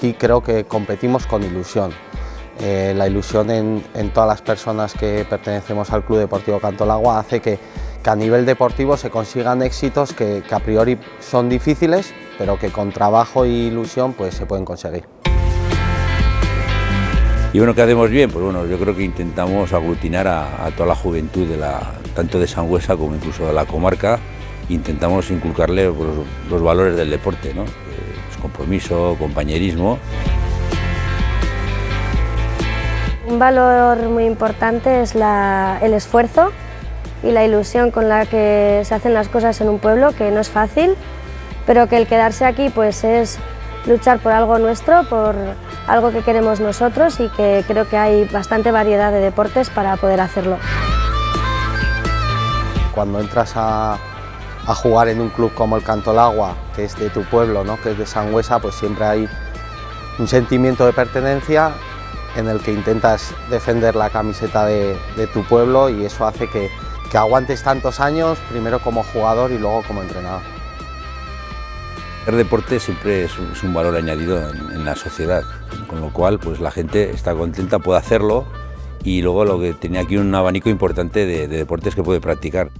aquí creo que competimos con ilusión. Eh, la ilusión en, todas las personas que pertenecemos al Club Deportivo Cantolagua hace que, a nivel deportivo se consigan éxitos que, a priori son difíciles, pero que con trabajo e ilusión pues, se pueden conseguir. Y bueno, ¿qué hacemos bien? Pues bueno, yo creo que intentamos aglutinar a, toda la juventud, de la, tanto de Sangüesa como incluso de la comarca, intentamos inculcarle pues, los, valores del deporte, ¿no? Compromiso, compañerismo. Un valor muy importante es el esfuerzo y la ilusión con la que se hacen las cosas en un pueblo, que no es fácil, pero que el quedarse aquí pues es luchar por algo nuestro, por algo que queremos nosotros y que creo que hay bastante variedad de deportes para poder hacerlo. Cuando entras a, jugar en un club como el Cantolagua, que es de tu pueblo, ¿no? que es de Sangüesa, pues siempre hay un sentimiento de pertenencia en el que intentas defender la camiseta de, tu pueblo y eso hace que, aguantes tantos años, primero como jugador y luego como entrenador. El deporte siempre es un, valor añadido en, la sociedad, con lo cual pues la gente está contenta, puede hacerlo y luego lo que tenía aquí un abanico importante de deportes que puede practicar.